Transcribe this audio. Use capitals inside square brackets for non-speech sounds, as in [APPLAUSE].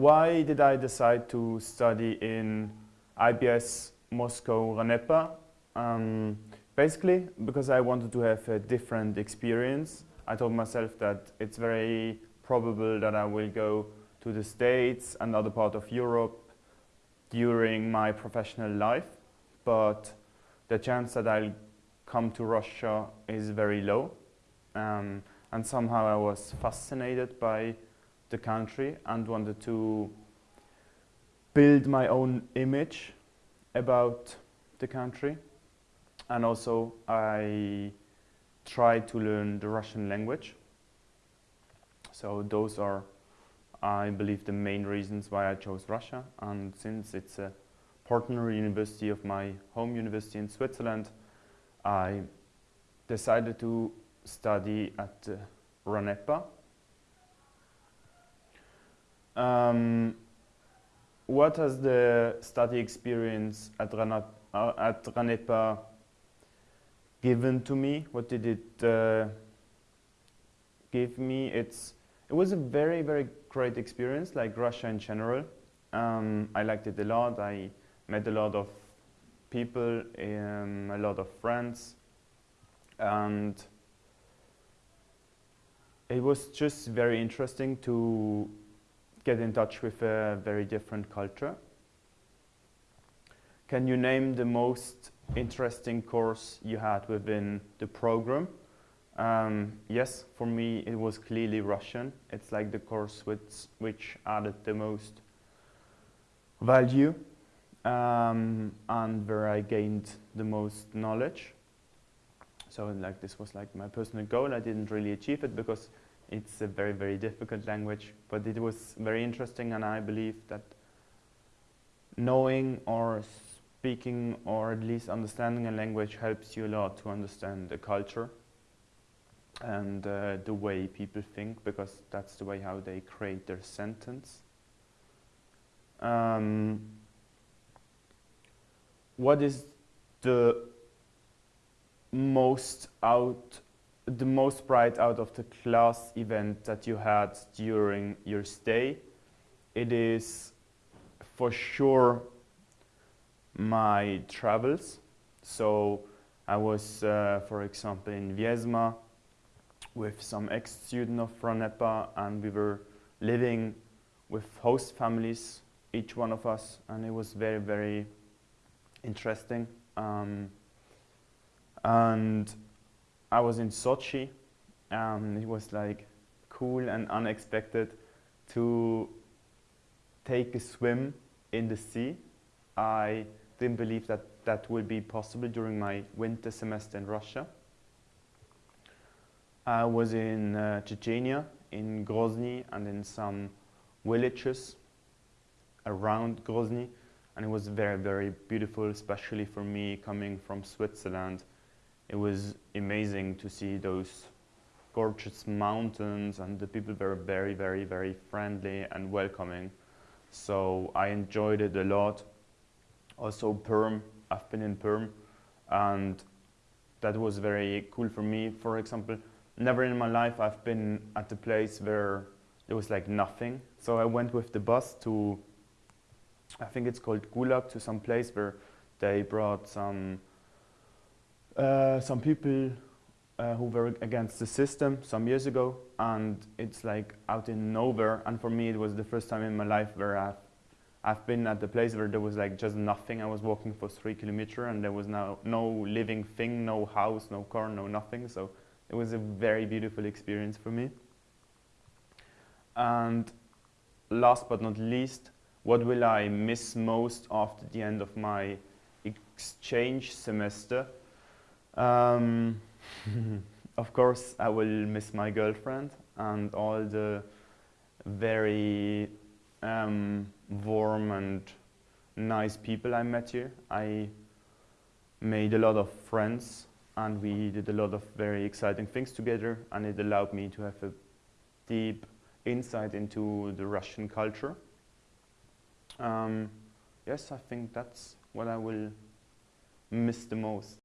why did I decide to study in IBS Moscow RANEPA? Um, basically because I wanted to have a different experience. I told myself that it's very probable that I will go to the States and other part of Europe during my professional life, but the chance that I'll come to Russia is very low. Um, and somehow I was fascinated by the country and wanted to build my own image about the country. And also I tried to learn the Russian language. So those are, I believe, the main reasons why I chose Russia. And since it's a partner university of my home university in Switzerland, I decided to study at uh, RANEPA. Um, what has the study experience at, Rana, uh, at RANEPA given to me? What did it uh, give me? It's, it was a very, very great experience, like Russia in general. Um, I liked it a lot. I met a lot of people, um, a lot of friends, and it was just very interesting to get in touch with a very different culture. Can you name the most interesting course you had within the program? Um, yes, for me it was clearly Russian. It's like the course which, which added the most value um, and where I gained the most knowledge. So like this was like my personal goal. I didn't really achieve it because it's a very, very difficult language, but it was very interesting and I believe that knowing or speaking or at least understanding a language helps you a lot to understand the culture and uh, the way people think because that's the way how they create their sentence. Um, what is the most out the most bright out of the class event that you had during your stay it is for sure my travels so I was uh, for example in Vyazma with some ex-student of RANEPA and we were living with host families each one of us and it was very very interesting. Um, and I was in Sochi. Um, it was like cool and unexpected to take a swim in the sea. I didn't believe that that would be possible during my winter semester in Russia. I was in uh, Chechnya, in Grozny, and in some villages around Grozny and it was very, very beautiful, especially for me coming from Switzerland. It was amazing to see those gorgeous mountains and the people were very, very, very friendly and welcoming. So I enjoyed it a lot. Also Perm, I've been in Perm and that was very cool for me. For example, never in my life I've been at a place where there was like nothing. So I went with the bus to I think it's called Gulag to some place where they brought some uh, some people uh, who were against the system some years ago and it's like out in nowhere and for me it was the first time in my life where I've, I've been at the place where there was like just nothing. I was walking for three kilometers and there was no, no living thing, no house, no car, no nothing. So it was a very beautiful experience for me. And last but not least, what will I miss most after the end of my exchange semester? Um, [LAUGHS] of course, I will miss my girlfriend and all the very um, warm and nice people I met here. I made a lot of friends and we did a lot of very exciting things together and it allowed me to have a deep insight into the Russian culture. Um, yes, I think that's what I will miss the most.